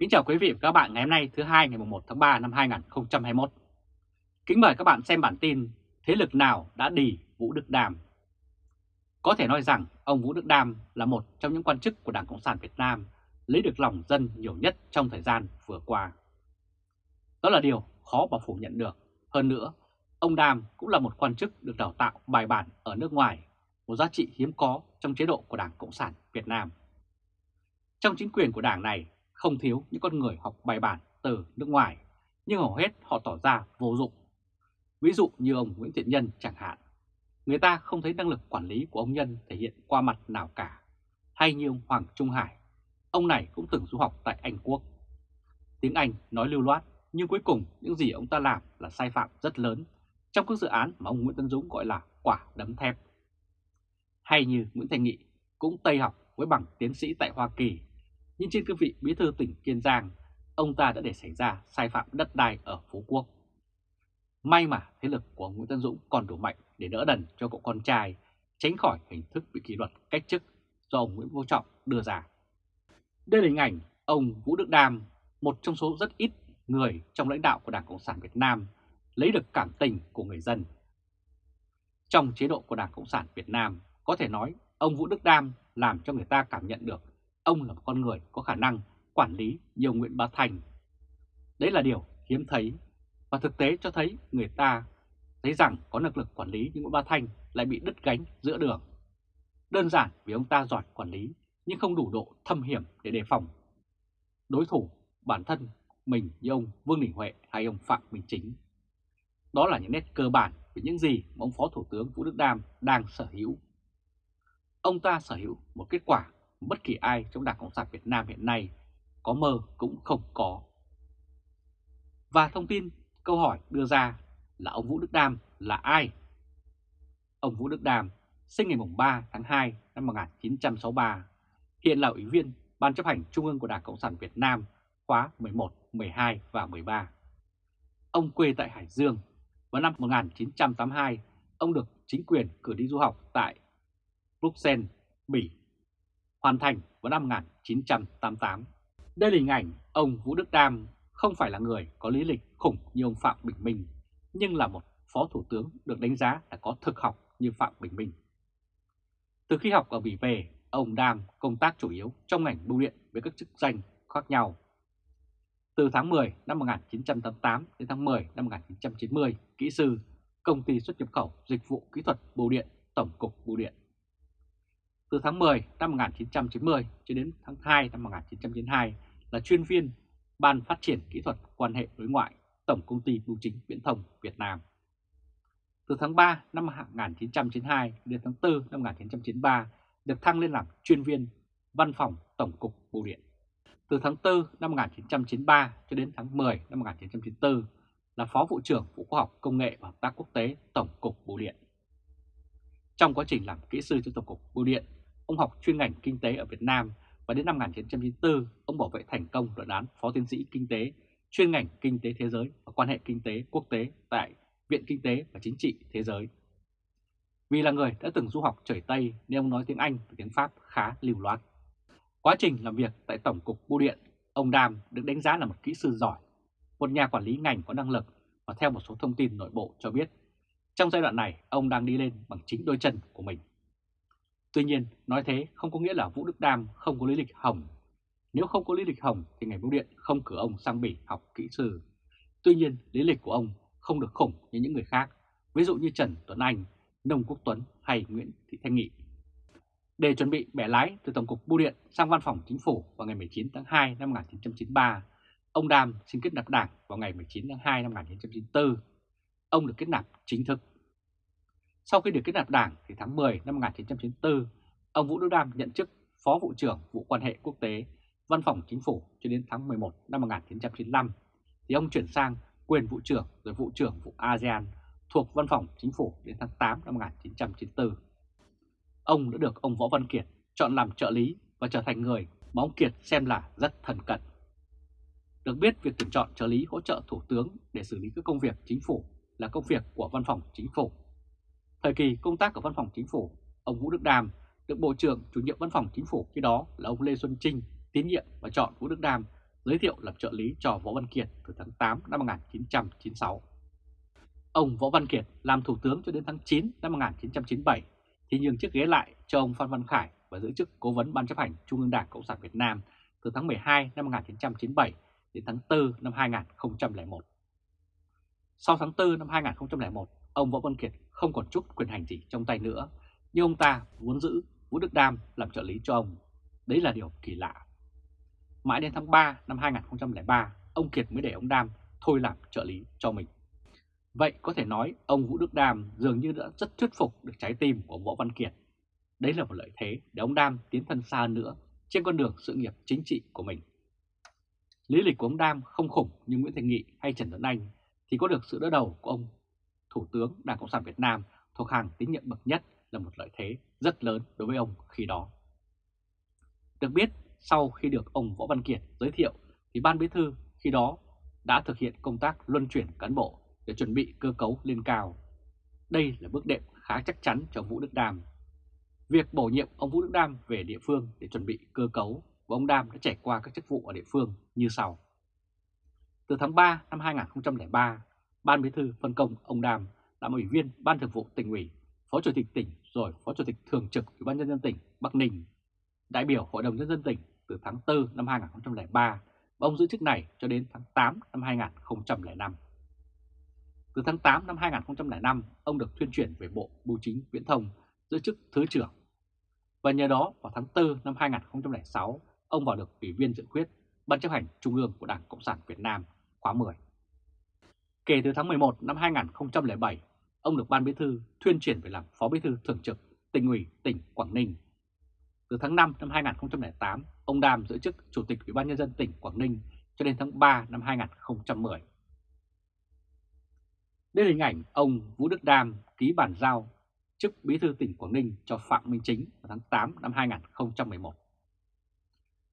Kính chào quý vị và các bạn ngày hôm nay thứ hai ngày 1 tháng 3 năm 2021. Kính mời các bạn xem bản tin Thế lực nào đã đì Vũ Đức Đàm. Có thể nói rằng ông Vũ Đức Đàm là một trong những quan chức của Đảng Cộng sản Việt Nam lấy được lòng dân nhiều nhất trong thời gian vừa qua. Đó là điều khó mà phủ nhận được. Hơn nữa, ông Đàm cũng là một quan chức được đào tạo bài bản ở nước ngoài, một giá trị hiếm có trong chế độ của Đảng Cộng sản Việt Nam. Trong chính quyền của đảng này không thiếu những con người học bài bản từ nước ngoài, nhưng hầu hết họ tỏ ra vô dụng. Ví dụ như ông Nguyễn Thiện Nhân chẳng hạn. Người ta không thấy năng lực quản lý của ông Nhân thể hiện qua mặt nào cả. Hay như ông Hoàng Trung Hải, ông này cũng từng du học tại Anh Quốc. Tiếng Anh nói lưu loát, nhưng cuối cùng những gì ông ta làm là sai phạm rất lớn trong các dự án mà ông Nguyễn Tân Dũng gọi là quả đấm thép. Hay như Nguyễn Thành Nghị cũng Tây học với bằng tiến sĩ tại Hoa Kỳ nhưng trên cương vị bí thư tỉnh Kiên Giang, ông ta đã để xảy ra sai phạm đất đai ở Phú Quốc. May mà thế lực của Nguyễn Tân Dũng còn đủ mạnh để đỡ đần cho cậu con trai, tránh khỏi hình thức bị kỷ luật cách chức do ông Nguyễn Vô Trọng đưa ra. Đây là hình ảnh ông Vũ Đức Đam, một trong số rất ít người trong lãnh đạo của Đảng Cộng sản Việt Nam lấy được cảm tình của người dân. Trong chế độ của Đảng Cộng sản Việt Nam, có thể nói ông Vũ Đức Đam làm cho người ta cảm nhận được ông là một con người có khả năng quản lý nhiều Nguyễn Bá Thành. Đấy là điều hiếm thấy và thực tế cho thấy người ta thấy rằng có năng lực quản lý nhưng Nguyễn Bá Thành lại bị đứt gánh giữa đường. Đơn giản vì ông ta giỏi quản lý nhưng không đủ độ thâm hiểm để đề phòng. Đối thủ, bản thân mình như ông Vương Đình Huệ hay ông Phạm Minh Chính. Đó là những nét cơ bản về những gì mà ông Phó Thủ tướng Vũ Đức Đam đang sở hữu. Ông ta sở hữu một kết quả bất kỳ ai trong Đảng Cộng sản Việt Nam hiện nay có mơ cũng không có. Và thông tin câu hỏi đưa ra là ông Vũ Đức Đam là ai? Ông Vũ Đức Đam sinh ngày 3 tháng 2 năm 1963, hiện là Ủy viên Ban chấp hành Trung ương của Đảng Cộng sản Việt Nam khóa 11, 12 và 13. Ông quê tại Hải Dương. Vào năm 1982, ông được chính quyền cử đi du học tại Bruxelles, Bỉ hoàn thành vào năm 1988. Đây là hình ảnh ông Vũ Đức Đam không phải là người có lý lịch khủng như ông Phạm Bình Minh, nhưng là một phó thủ tướng được đánh giá là có thực học như Phạm Bình Minh. Từ khi học ở Bỉ về, ông Đam công tác chủ yếu trong ngành bưu điện với các chức danh khác nhau. Từ tháng 10 năm 1988 đến tháng 10 năm 1990, kỹ sư, công ty xuất nhập khẩu dịch vụ kỹ thuật bưu điện, Tổng cục Bưu điện. Từ tháng 10 năm 1990 cho đến tháng 2 năm 1992 là chuyên viên Ban Phát triển Kỹ thuật Quan hệ Đối ngoại Tổng Công ty Bưu chính Viễn thông Việt Nam. Từ tháng 3 năm 1992 đến tháng 4 năm 1993 được thăng lên làm chuyên viên Văn phòng Tổng cục Bưu điện. Từ tháng 4 năm 1993 cho đến tháng 10 năm 1994 là Phó Vụ trưởng Vụ Khoa học Công nghệ và Hợp tác Quốc tế Tổng cục Bưu điện. Trong quá trình làm kỹ sư cho Tổng cục Bưu điện, Ông học chuyên ngành kinh tế ở Việt Nam và đến năm 1994 ông bảo vệ thành công luận án phó tiến sĩ kinh tế chuyên ngành kinh tế thế giới và quan hệ kinh tế quốc tế tại Viện Kinh tế và Chính trị Thế giới. Vì là người đã từng du học trời Tây nên ông nói tiếng Anh và tiếng Pháp khá lưu loát. Quá trình làm việc tại Tổng cục Bưu điện, ông Đàm được đánh giá là một kỹ sư giỏi, một nhà quản lý ngành có năng lực và theo một số thông tin nội bộ cho biết, trong giai đoạn này ông đang đi lên bằng chính đôi chân của mình. Tuy nhiên, nói thế không có nghĩa là Vũ Đức Đam không có lý lịch hồng. Nếu không có lý lịch hồng thì ngành bưu điện không cử ông sang Bỉ học kỹ sư. Tuy nhiên, lý lịch của ông không được khủng như những người khác, ví dụ như Trần Tuấn Anh, Nông Quốc Tuấn hay Nguyễn Thị Thanh Nghị. Để chuẩn bị bẻ lái từ Tổng cục Bưu điện sang Văn phòng Chính phủ vào ngày 19 tháng 2 năm 1993, ông Đam xin kết nạp đảng vào ngày 19 tháng 2 năm 1994. Ông được kết nạp chính thức sau khi được kết nạp đảng thì tháng 10 năm 1994, ông Vũ Đức Đam nhận chức Phó Vụ trưởng Vụ quan hệ quốc tế, Văn phòng Chính phủ cho đến tháng 11 năm 1995, thì ông chuyển sang quyền Vụ trưởng rồi Vụ trưởng Vụ ASEAN thuộc Văn phòng Chính phủ đến tháng 8 năm 1994. Ông đã được ông Võ Văn Kiệt chọn làm trợ lý và trở thành người mà ông Kiệt xem là rất thần cận. Được biết việc tuyển chọn trợ lý hỗ trợ Thủ tướng để xử lý các công việc chính phủ là công việc của Văn phòng Chính phủ Thời kỳ công tác ở Văn phòng Chính phủ, ông Vũ Đức Đam được Bộ trưởng chủ nhiệm Văn phòng Chính phủ khi đó là ông Lê Xuân Trinh tín nhiệm và chọn Vũ Đức Đam giới thiệu làm trợ lý cho Võ Văn Kiệt từ tháng 8 năm 1996. Ông Võ Văn Kiệt làm thủ tướng cho đến tháng 9 năm 1997 thì nhường chiếc ghế lại cho ông Phan Văn Khải và giữ chức cố vấn Ban chấp hành Trung ương Đảng Cộng sản Việt Nam từ tháng 12 năm 1997 đến tháng 4 năm 2001. Sau tháng 4 năm 2001, ông Võ Văn Kiệt không còn chút quyền hành gì trong tay nữa, nhưng ông ta muốn giữ Vũ Đức Đam làm trợ lý cho ông. Đấy là điều kỳ lạ. Mãi đến tháng 3 năm 2003, ông Kiệt mới để ông Đam thôi làm trợ lý cho mình. Vậy có thể nói ông Vũ Đức Đam dường như đã rất thuyết phục được trái tim của Võ Văn Kiệt. Đấy là một lợi thế để ông Đam tiến thân xa nữa trên con đường sự nghiệp chính trị của mình. Lý lịch của ông Đam không khủng như Nguyễn Thành Nghị hay Trần Tuấn Anh thì có được sự đỡ đầu của ông tướng Đảng Cộng sản Việt Nam thuộc hàng tín nhiệm bậc nhất là một lợi thế rất lớn đối với ông khi đó. Được biết, sau khi được ông Võ Văn Kiệt giới thiệu thì Ban Bí Thư khi đó đã thực hiện công tác luân chuyển cán bộ để chuẩn bị cơ cấu lên cao. Đây là bước đệm khá chắc chắn cho Vũ Đức Đam. Việc bổ nhiệm ông Vũ Đức Đam về địa phương để chuẩn bị cơ cấu và ông Đam đã trải qua các chức vụ ở địa phương như sau. Từ tháng 3 năm 2003, Ban Bí thư phân công ông Đam làm ủy viên Ban Thường vụ tỉnh ủy, Phó Chủ tịch tỉnh rồi Phó Chủ tịch Thường trực Ủy ban nhân dân tỉnh Bắc Ninh, đại biểu Hội đồng nhân dân tỉnh từ tháng 4 năm 2003 và ông giữ chức này cho đến tháng 8 năm 2005. Từ tháng 8 năm 2005, ông được thuyên chuyển về Bộ Bưu chính Viễn thông giữ chức Thứ trưởng. Và nhờ đó vào tháng 4 năm 2006, ông vào được Ủy viên dự khuyết Ban chấp hành Trung ương của Đảng Cộng sản Việt Nam khóa 10. Kể từ tháng 11 năm 2007, ông được Ban Bí thư thuyên chuyển về làm Phó Bí thư Thường trực tỉnh ủy tỉnh Quảng Ninh. Từ tháng 5 năm 2008, ông Đàm giữ chức Chủ tịch Ủy ban Nhân dân tỉnh Quảng Ninh cho đến tháng 3 năm 2010. Đây là hình ảnh ông Vũ Đức Đam ký bản giao chức Bí thư tỉnh Quảng Ninh cho Phạm Minh Chính vào tháng 8 năm 2011.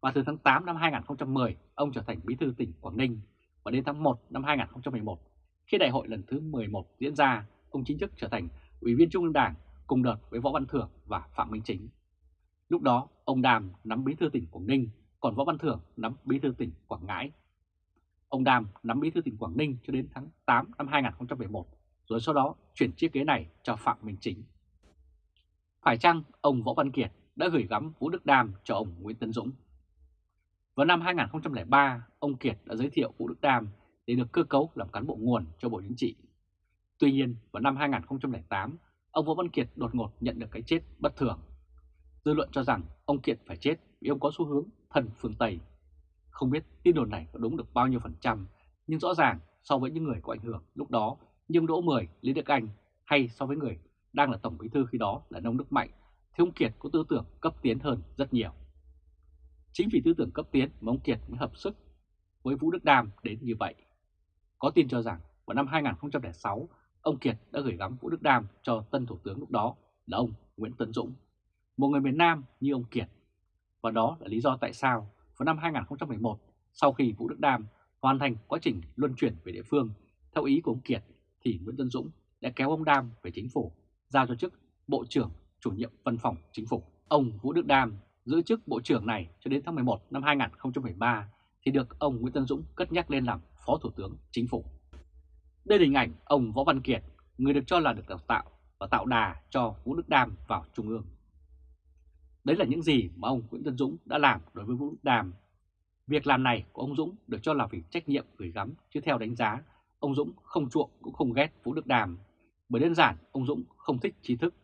Và từ tháng 8 năm 2010, ông trở thành Bí thư tỉnh Quảng Ninh và đến tháng 1 năm 2011, khi đại hội lần thứ 11 diễn ra, ông chính thức trở thành Ủy viên Trung ương Đảng cùng đợt với Võ Văn Thưởng và Phạm Minh Chính. Lúc đó, ông Đàm nắm Bí thư tỉnh Quảng Ninh, còn Võ Văn Thưởng nắm Bí thư tỉnh Quảng Ngãi. Ông Đàm nắm Bí thư tỉnh Quảng Ninh cho đến tháng 8 năm 2011, rồi sau đó chuyển chiếc ghế này cho Phạm Minh Chính. Phải chăng ông Võ Văn Kiệt đã gửi gắm Vũ Đức Đam cho ông Nguyễn tấn Dũng? Vào năm 2003, ông Kiệt đã giới thiệu Vũ Đức Đam để được cơ cấu làm cán bộ nguồn cho Bộ Chính trị. Tuy nhiên, vào năm 2008, ông Võ Văn Kiệt đột ngột nhận được cái chết bất thường. Dư luận cho rằng ông Kiệt phải chết vì ông có xu hướng thần phương Tây. Không biết tin đồn này có đúng được bao nhiêu phần trăm, nhưng rõ ràng so với những người có ảnh hưởng lúc đó như ông Đỗ Mười, Lý Đức Anh hay so với người đang là Tổng Bí thư khi đó là Nông Đức Mạnh thì ông Kiệt có tư tưởng cấp tiến hơn rất nhiều. Chính vì tư tưởng cấp tiến mà ông Kiệt mới hợp sức với Vũ Đức Đam đến như vậy. Có tin cho rằng vào năm 2006, ông Kiệt đã gửi gắm Vũ Đức Đam cho tân thủ tướng lúc đó là ông Nguyễn Tấn Dũng, một người miền Nam như ông Kiệt. Và đó là lý do tại sao vào năm 2011, sau khi Vũ Đức Đam hoàn thành quá trình luân chuyển về địa phương theo ý của ông Kiệt, thì Nguyễn tấn Dũng đã kéo ông Đam về chính phủ, giao cho chức Bộ trưởng chủ nhiệm văn phòng chính phủ. Ông Vũ Đức Đam giữ chức Bộ trưởng này cho đến tháng 11 năm 2013 thì được ông Nguyễn Tân Dũng cất nhắc lên làm Phó Thủ tướng Chính phủ. Đây là hình ảnh ông Võ Văn Kiệt, người được cho là được đào tạo và tạo đà cho Vũ Đức Đam vào Trung ương. Đấy là những gì mà ông Nguyễn Tân Dũng đã làm đối với Vũ Đức Đam. Việc làm này của ông Dũng được cho là vì trách nhiệm gửi gắm, chứ theo đánh giá, ông Dũng không chuộng cũng không ghét Vũ Đức đàm. Bởi đơn giản, ông Dũng không thích trí thức,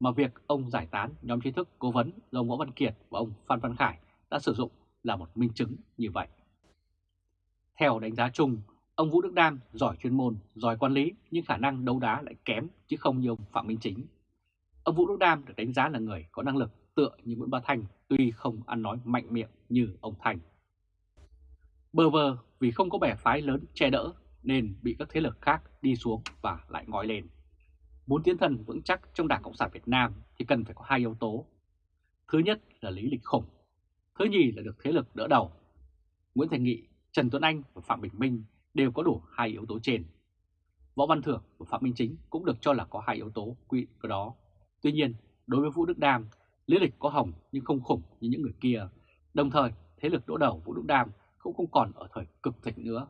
mà việc ông giải tán nhóm trí thức cố vấn do ông Võ Văn Kiệt và ông Phan Văn Khải đã sử dụng là một minh chứng như vậy. Theo đánh giá chung, ông Vũ Đức Đam giỏi chuyên môn, giỏi quản lý nhưng khả năng đấu đá lại kém chứ không như ông Phạm Minh Chính. Ông Vũ Đức Đam được đánh giá là người có năng lực tựa như Nguyễn Bá Thanh tuy không ăn nói mạnh miệng như ông Thành. Bờ vờ vì không có bè phái lớn che đỡ nên bị các thế lực khác đi xuống và lại ngói lên. Muốn tiến thần vững chắc trong Đảng Cộng sản Việt Nam thì cần phải có hai yếu tố. Thứ nhất là lý lịch khủng. Thứ nhì là được thế lực đỡ đầu. Nguyễn Thành Nghị, Trần Tuấn Anh và Phạm Bình Minh đều có đủ hai yếu tố trên. Võ Văn Thưởng và Phạm Minh Chính cũng được cho là có hai yếu tố quy của đó. Tuy nhiên, đối với Vũ Đức Đam, lý lịch có hồng nhưng không khủng như những người kia. Đồng thời, thế lực đỡ đầu Vũ Đức Đam cũng không còn ở thời cực thịnh nữa.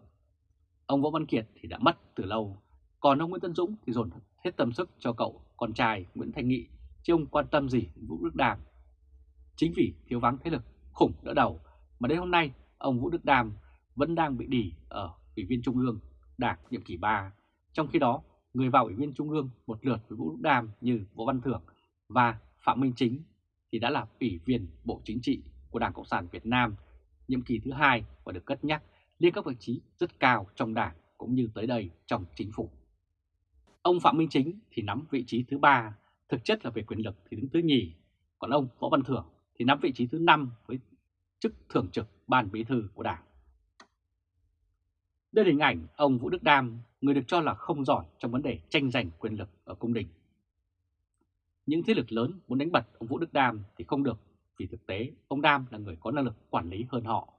Ông Võ Văn Kiệt thì đã mất từ lâu, còn ông Nguyễn Tân Dũng thì dồn hết tâm sức cho cậu con trai Nguyễn Thanh Nghị, chứ ông quan tâm gì Vũ Đức Đàm. Chính vì thiếu vắng thế lực khủng đỡ đầu mà đến hôm nay ông Vũ Đức Đàm vẫn đang bị đỉ ở Ủy viên Trung ương Đảng nhiệm kỳ 3. Trong khi đó, người vào Ủy viên Trung ương một lượt với Vũ Đức Đàm như Võ Văn Thưởng và Phạm Minh Chính thì đã là Ủy viên Bộ Chính trị của Đảng Cộng sản Việt Nam nhiệm kỳ thứ hai và được cất nhắc lên các vị trí rất cao trong đảng cũng như tới đây trong chính phủ. Ông Phạm Minh Chính thì nắm vị trí thứ ba, thực chất là về quyền lực thì đứng thứ nhì, còn ông Võ Văn Thưởng thì nắm vị trí thứ năm với chức thường trực ban bí thư của đảng. Đây là hình ảnh ông Vũ Đức Đam, người được cho là không giỏi trong vấn đề tranh giành quyền lực ở cung đình. Những thế lực lớn muốn đánh bật ông Vũ Đức Đam thì không được vì thực tế ông Đam là người có năng lực quản lý hơn họ.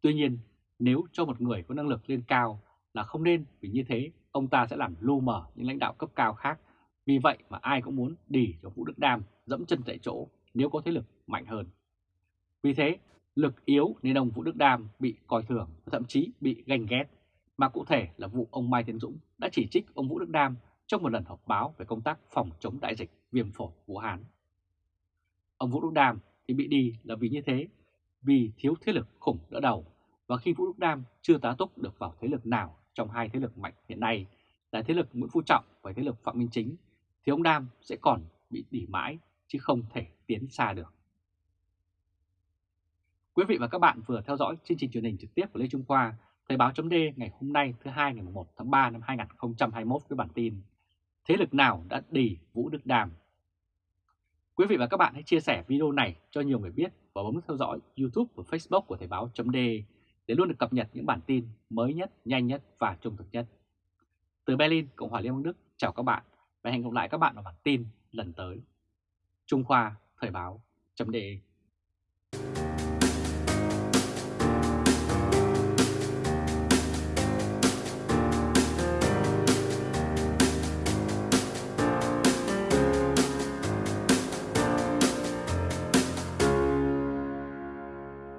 Tuy nhiên, nếu cho một người có năng lực lên cao là không nên vì như thế ông ta sẽ làm lu mờ những lãnh đạo cấp cao khác. Vì vậy mà ai cũng muốn đi cho Vũ Đức Đam dẫm chân tại chỗ nếu có thế lực mạnh hơn. Vì thế, lực yếu nên ông Vũ Đức Đam bị coi thường và thậm chí bị ganh ghét. Mà cụ thể là vụ ông Mai Tiến Dũng đã chỉ trích ông Vũ Đức Đam trong một lần họp báo về công tác phòng chống đại dịch viêm phổi Vũ Hán. Ông Vũ Đức Đam thì bị đi là vì như thế, vì thiếu thế lực khủng đỡ đầu và khi Vũ Đức Đam chưa tá túc được vào thế lực nào trong hai thế lực mạnh hiện nay là thế lực Nguyễn Phú Trọng và thế lực Phạm Minh Chính thì ông Đam sẽ còn bị đỉ mãi chứ không thể tiến xa được. Quý vị và các bạn vừa theo dõi chương trình truyền hình trực tiếp của Lê Trung Khoa, Thời báo chấm ngày hôm nay thứ hai ngày 1 tháng 3 năm 2021 với bản tin Thế lực nào đã đỉ Vũ Đức Đàm? Quý vị và các bạn hãy chia sẻ video này cho nhiều người biết và bấm theo dõi YouTube và Facebook của Thời báo chấm để luôn được cập nhật những bản tin mới nhất, nhanh nhất và trung thực nhất. Từ Berlin, Cộng hòa Liên bang Đức, chào các bạn và hẹn gặp lại các bạn vào bản tin lần tới. Trung Khoa Thời báo chấm